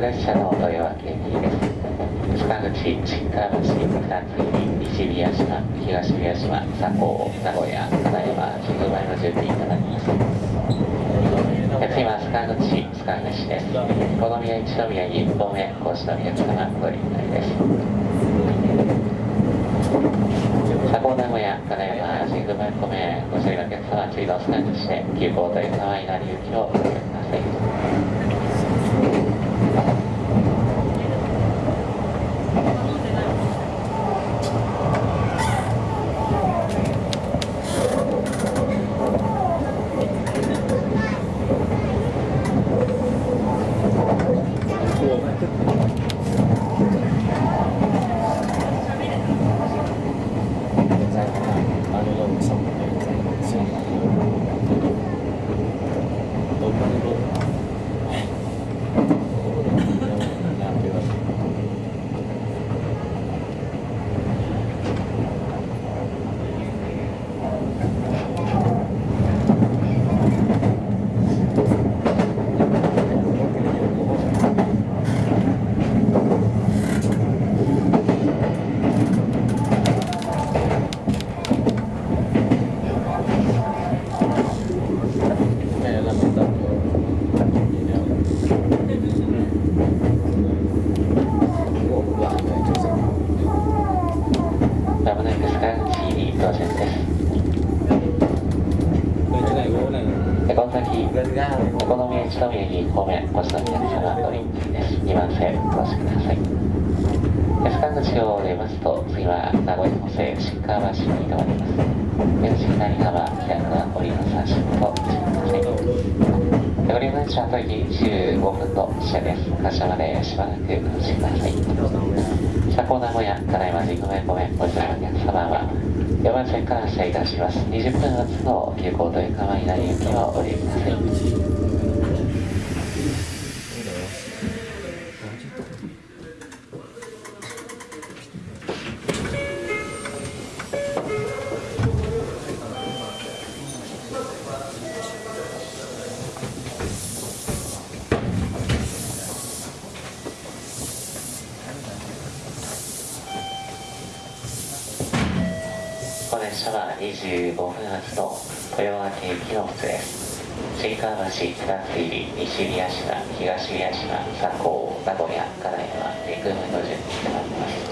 列車の豊明駅です塚口新川橋二つ西宮島東宮島佐港名古屋金山神宮前の準備となります次は塚口塚口ですこの宮一宮に1本目講師の皆様ご理解です佐港名古屋金山神宮前方面ご処理のお客様次の塚口で急行という様になり行きをお願いください Thank you. chuyện この先お好み焼きとみ焼き米ごちそうにな様ドリンクです2番線お越しください安川口を出ます。と次は名古屋の線新川橋に停まります目の左側左側降りの三振としてください降りの車と駅15分の車です柏までしばらくお越しください車高名古屋ただいま事故面ごめんごの客様は4番線から発車いたします。20分発の急行という構になり行きをお降りください。列車は25分発の豊明駅の靴です新川橋二つ入り西宮島東宮島佐向名古屋から山陸軍の順に